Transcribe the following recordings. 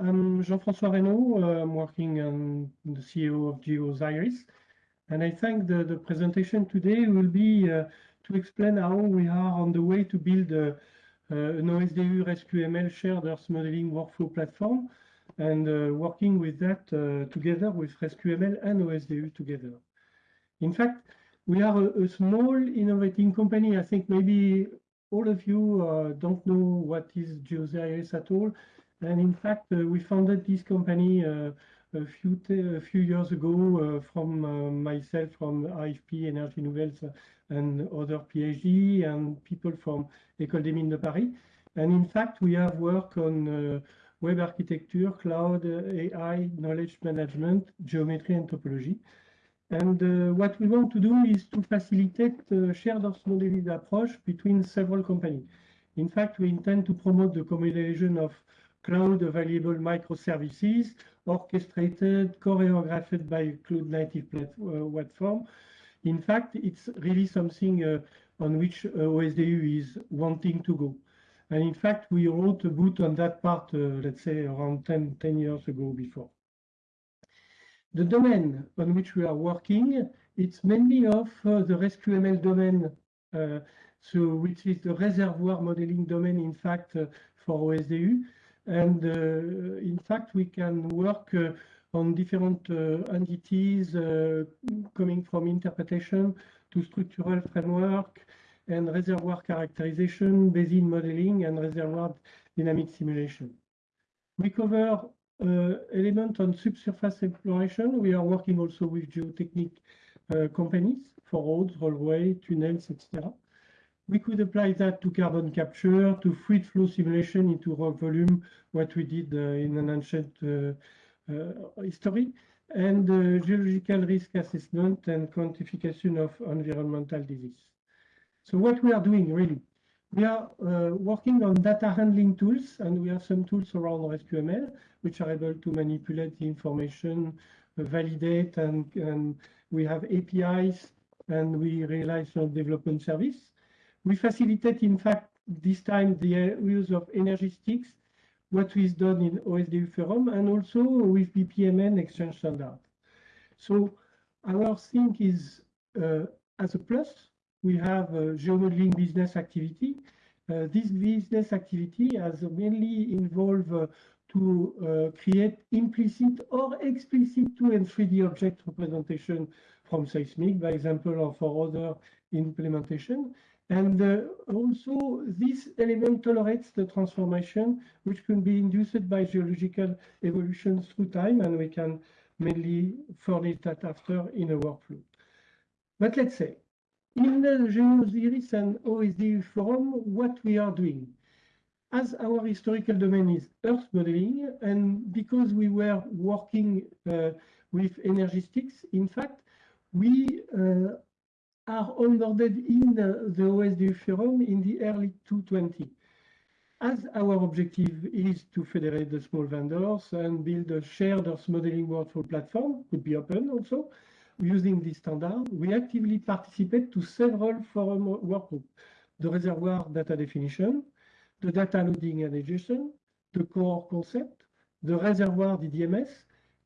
I'm Jean-François Rainaud. I'm working on the CEO of Geosiris. And I think the, the presentation today will be uh, to explain how we are on the way to build a, uh, an OSDU RESQML shared Earth modeling workflow platform and uh, working with that uh, together with RESQML and OSDU together. In fact, we are a, a small innovating company. I think maybe all of you uh, don't know what is Geosiris at all. And in fact, uh, we founded this company uh, a few few years ago uh, from uh, myself from IFP Energies Nouvelles and other PhD and people from École des Mines de Paris. And in fact, we have worked on uh, web architecture, cloud, AI, knowledge management, geometry and topology. And uh, what we want to do is to facilitate uh, shared modeling approach between several companies. In fact, we intend to promote the combination of cloud available microservices orchestrated, choreographed by cloud native uh, platform. In fact, it's really something uh, on which uh, OSDU is wanting to go. And in fact, we wrote a boot on that part, uh, let's say around 10, 10 years ago before. The domain on which we are working, it's mainly of uh, the RESQML domain, uh, so which is the reservoir modeling domain, in fact, for OSDU. And uh, in fact, we can work uh, on different uh, entities coming from interpretation to structural framework and reservoir characterization, basin modeling, and reservoir dynamic simulation. We cover uh, element on subsurface exploration. We are working also with geotechnic uh, companies for roads, railway, tunnels, etc. We could apply that to carbon capture, to fluid flow simulation into rock volume, what we did uh, in an ancient uh, uh, history, and geological risk assessment and quantification of environmental disease. So what we are doing really, we are working on data handling tools, and we have some tools around RESQML, which are able to manipulate the information, validate, and, and, we have APIs, and we realize some development service. We facilitate, in fact, this time the use of Energistics, what is done in OSDU Forum, and also with BPMN exchange standard. So our thing is, uh, as a plus, we have a geomodeling business activity. Uh, this business activity has mainly involved uh, to uh, create implicit or explicit 2 and 3D object representation from seismic, by example, or for other implementation. And uh, also, this element tolerates the transformation, which can be induced by geological evolution through time, and we can mainly furnish that after in a workflow. But let's say, in the Geosiris and OSD forum, what we are doing. As our historical domain is Earth modeling, and because we were working uh, with Energistics, in fact, we uh, are onboarded in the OSDU forum in the early 220. As our objective is to federate the small vendors and build a shared Earth modeling workflow platform, could be open also, using this standard, we actively participate to several forum workgroups, the reservoir data definition, the data loading and ingestion, the core concept, the reservoir DDMS,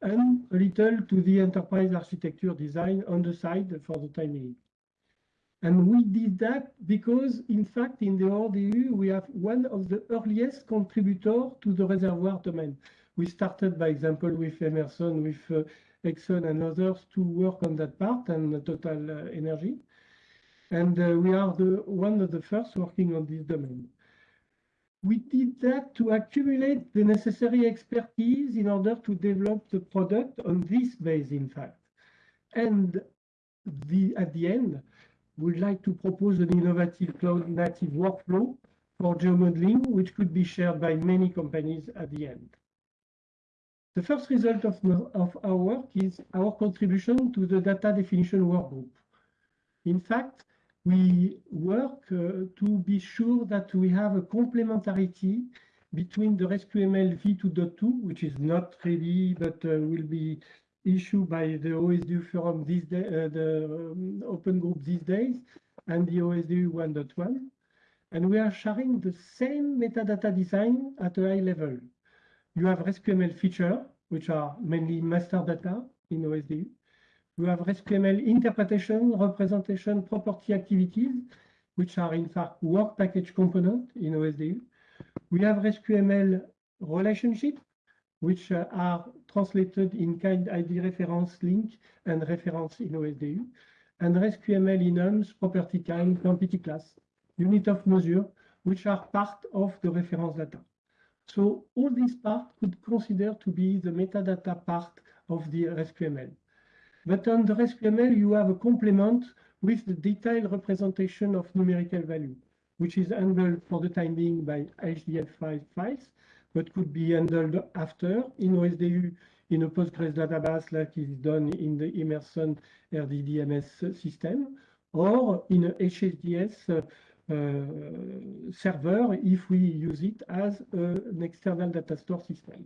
and a little to the enterprise architecture design on the side for the time being. And we did that because, in fact, in the OSDU, we have one of the earliest contributors to the reservoir domain. We started, by example, with Emerson, with uh, Exxon and others to work on that part and Total uh, Energy. And uh, we are the one of the first working on this domain. We did that to accumulate the necessary expertise in order to develop the product on this base, in fact. And the, at the end, would like to propose an innovative cloud native workflow for geomodeling, which could be shared by many companies at the end. The first result of, of our work is our contribution to the data definition workgroup. In fact, we work uh, to be sure that we have a complementarity between the RESQML v2.2, which is not ready, but uh, will be issued by the OSDU forum these day, uh, the um, open group these days, and the OSDU 1.1. And we are sharing the same metadata design at a high level, you have RESQML feature, which are mainly master data in OSDU. You have RESQML interpretation, representation, property activities, which are in fact work package component in OSDU. We have RESQML relationship, which uh, are translated in kind ID reference link and reference in OSDU. And RESQML enums, property kind, quantity class, unit of measure, which are part of the reference data. So all these parts could consider to be the metadata part of the RESQML. But on the RESQML, you have a complement with the detailed representation of numerical value, which is handled for the time being by HDF5 files, but could be handled after in OSDU in a Postgres database like is done in the Emerson RDDMS system, or in a HSDS uh, uh, server if we use it as an external data store system.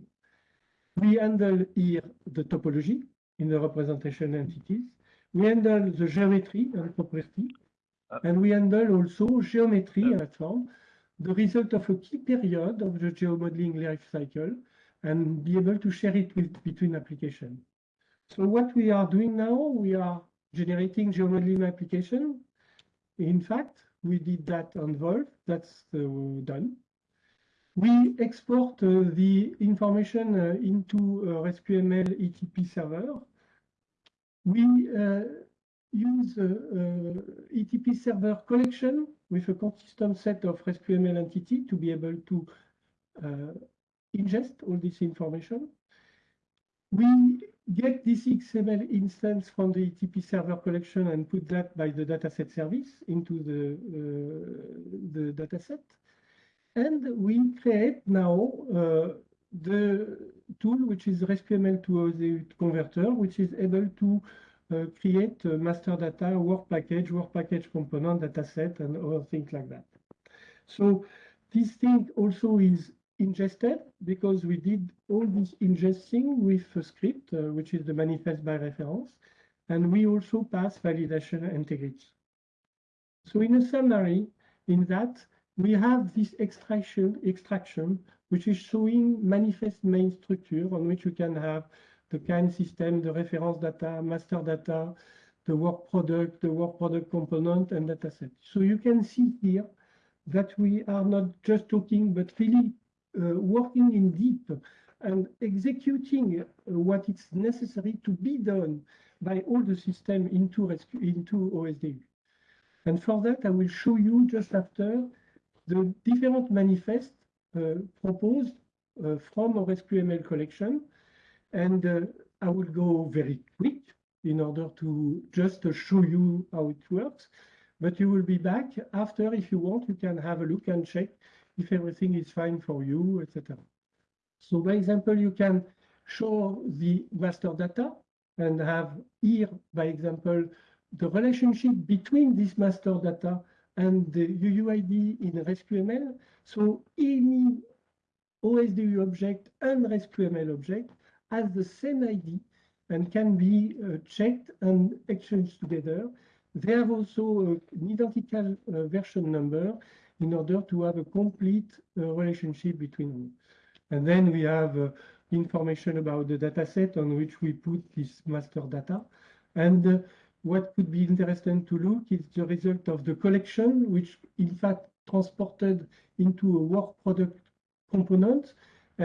We handle here the topology in the representation entities. We handle the geometry and property, and we handle also geometry and form, the result of a key period of the geomodeling life cycle, and be able to share it with between applications. So what we are doing now, we are generating geomodeling application. In fact, we did that on Volve, that's uh, done. We export uh, the information uh, into a RESQML ETP server. We uh, use uh, uh, ETP server collection with a consistent set of RESQML entity to be able to ingest all this information. We get this XML instance from the ETP server collection and put that by the dataset service into the, uh, the dataset. And we create now uh, the tool, which is RESQML to OSDU converter, which is able to uh, create master data, work package, work package component, dataset, and other things like that. So this thing also is ingested because we did all this ingesting with a script, uh, which is the manifest by reference, and we also pass validation integrity. So in a summary, in that, we have this extraction, extraction, which is showing manifest main structure on which you can have the kind system, the reference data, master data, the work product, the work product component, and dataset. So you can see here that we are not just talking, but really uh, working in deep and executing uh, what is necessary to be done by all the system into, into OSDU. And for that, I will show you just after the different manifests uh, proposed uh, from our SQML collection. And uh, I will go very quick in order to just show you how it works. But you will be back after, if you want, you can have a look and check if everything is fine for you, etc. So by example, you can show the master data and have here, by example, the relationship between this master data and the UUID in RESQML. So any OSDU object and RESQML object has the same ID and can be uh, checked and exchanged together. They have also an identical uh, version number in order to have a complete uh, relationship between them. And then we have uh, information about the dataset on which we put this master data. And uh, what could be interesting to look is the result of the collection, which in fact transported into a work product component.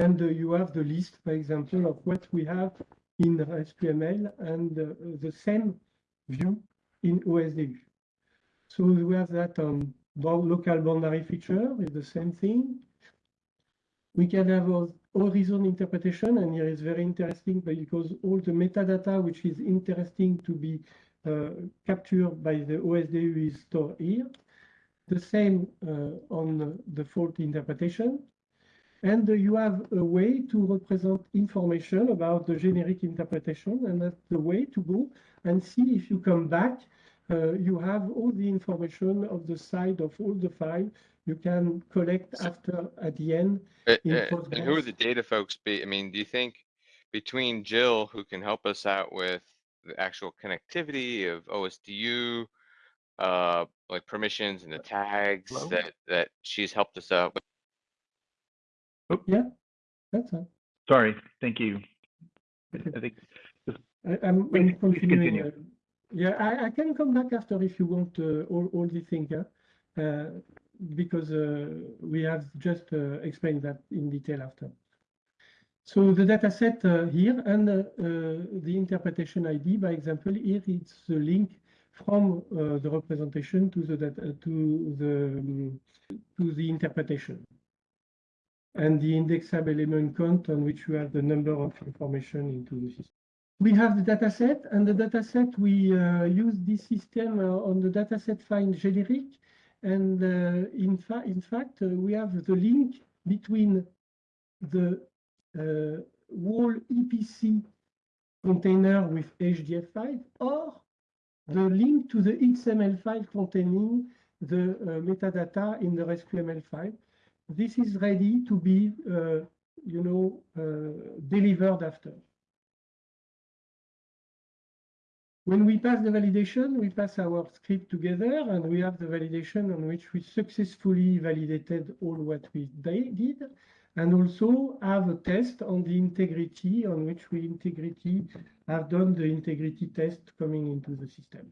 And uh, you have the list, for example, of what we have in SQML and uh, the same view in OSDU. So we have that on local boundary feature is the same thing. We can have horizon interpretation, and here is very interesting because all the metadata, which is interesting to be uh, captured by the OSDU is stored here. The same uh, on the fault interpretation. And uh, you have a way to represent information about the generic interpretation, and that's the way to go and see if you come back uh, you have all the information of the side of all the file you can collect So- after at the end. Uh, in uh, And who are the data folks be? I mean, do you think between Jill, who can help us out with the actual connectivity of OSDU, uh, like permissions and the tags Hello? that, that she's helped us out with? Yeah, that's it. Sorry, thank you. I think I- I'm Please- I'm continuing. continue. uh, Yeah, I I can come back after if you want uh, all all the thing, yeah? Uh, Because uh, we have just uh, explained that in detail after. So the data set uh, here and uh, uh, the interpretation ID, by example, here it's the link from uh, the representation to the data to the um, to the interpretation. And the indexable element count on which you have the number of information into the system. We have the data set, and the data set, we uh, use this system uh, on the dataset find generic. And uh, in, fa in fact, uh, we have the link between the uh, whole EPC container with HDF5 or the link to the XML file containing the uh, metadata in the RESQML file. This is ready to be, uh, you know, uh, delivered after. When we pass the validation, we pass our script together and we have the validation on which we successfully validated all what we did and also have a test on the integrity on which we integrity have done the integrity test coming into the system.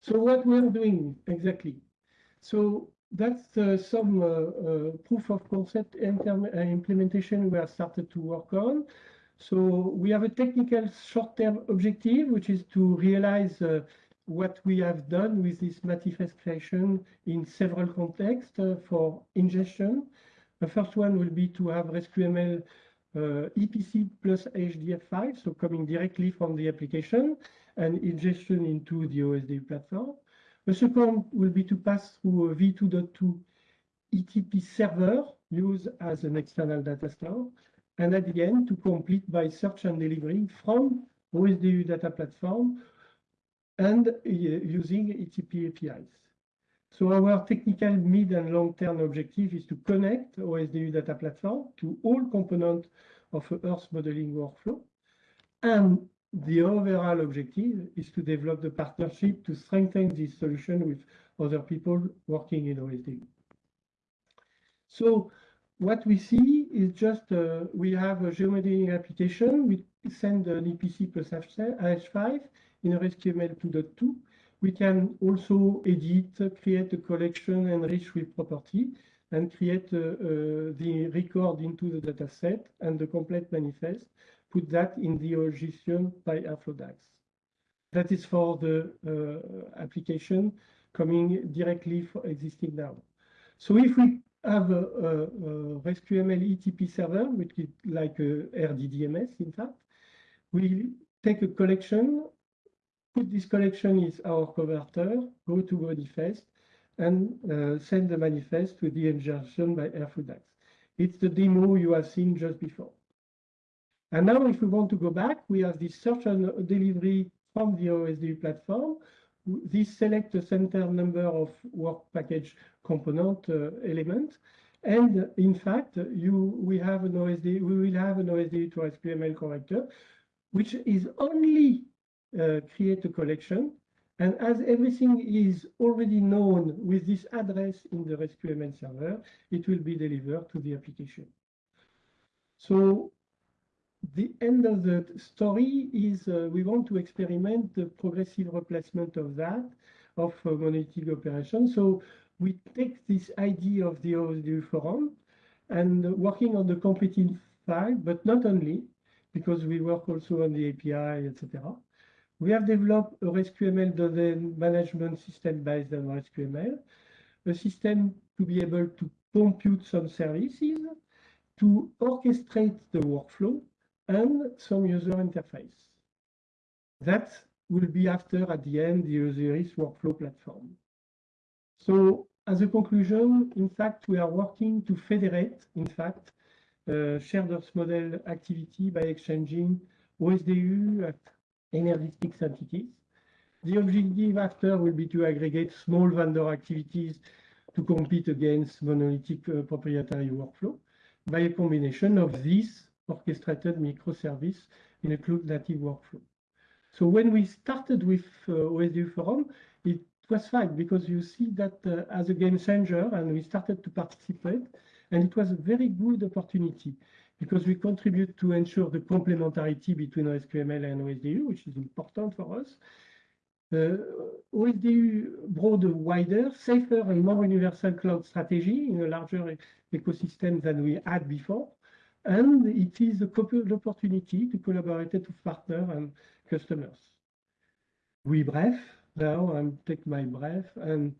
So what we're doing exactly? So that's uh, some uh, uh, proof of concept implementation we have started to work on. So we have a technical short-term objective, which is to realize uh, what we have done with this manifest creation in several contexts uh, for ingestion. The first one will be to have RESQML uh, EPC plus HDF5, so coming directly from the application and ingestion into the OSD platform. The second will be to pass through a v2.2 ETP server used as an external data store and at the end to complete by search and delivery from OSDU data platform and uh, using ETP APIs. So our technical mid and long-term objective is to connect OSDU data platform to all components of Earth modeling workflow. And the overall objective is to develop the partnership to strengthen this solution with other people working in OSD. So what we see is just uh, we have a geomodeling application. We send an EPC plus H5 in a RESQML 2.2. We can also edit, create a collection, enrich with property, and create uh, uh, the record into the data set and the complete manifest, put that in the origin by Airflow That is for the uh, application coming directly for existing now. So if we have a, a, a RESQML ETP server, which is like a RDDMS, in fact. We take a collection, put this collection is our converter, go to manifest, and uh, send the manifest to the ingestion by Airflow It's the demo you have seen just before. And now if we want to go back, we have this search and delivery from the OSDU platform. This select a center number of work package component uh, element. And in fact, you we have an OSD, we will have an OSD to SQML connector, which is only uh, create a collection. And as everything is already known with this address in the SQML server, it will be delivered to the application. So the end of the story is uh, we want to experiment the progressive replacement of that, of uh, monolithic operation. So we take this idea of the OSDU forum and working on the completing file, but not only, because we work also on the API, etc. We have developed a RESQML domain management system based on RESQML, a system to be able to compute some services, to orchestrate the workflow, and some user interface. That will be after, at the end, the Osiris workflow platform. So as a conclusion, in fact, we are working to federate, in fact, uh, shared Earth model activity by exchanging OSDU at Energistics entities. The objective after will be to aggregate small vendor activities to compete against monolithic uh, proprietary workflow by a combination of these orchestrated microservice in a cloud native workflow. So when we started with uh, OSDU Forum, it was fine because you see that uh, as a game changer and we started to participate And it was a very good opportunity because we contribute to ensure the complementarity between OSQML and OSDU, which is important for us. Uh, OSDU brought a wider, safer, and more universal cloud strategy in a larger ecosystem than we had before. And it is a couple opportunity to collaborate with partner and customers. We breath now and take my breath and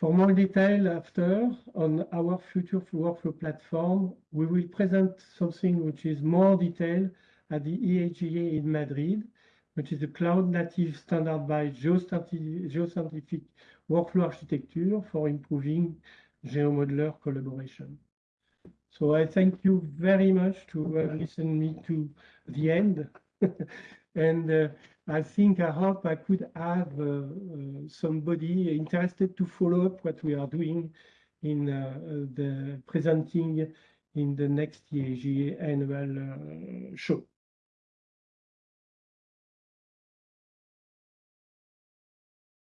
for more detail after on our future workflow platform, we will present something which is more detailed at the E EAGE in Madrid, which is a cloud native standard by geoscientific, geoscientific workflow architecture for improving GeoModeler collaboration. So I thank you very much to uh, listen me to the end. and uh, I think, I hope I could have uh, uh, somebody interested to follow up what we are doing in uh, the presenting in the next EAGE annual uh, show.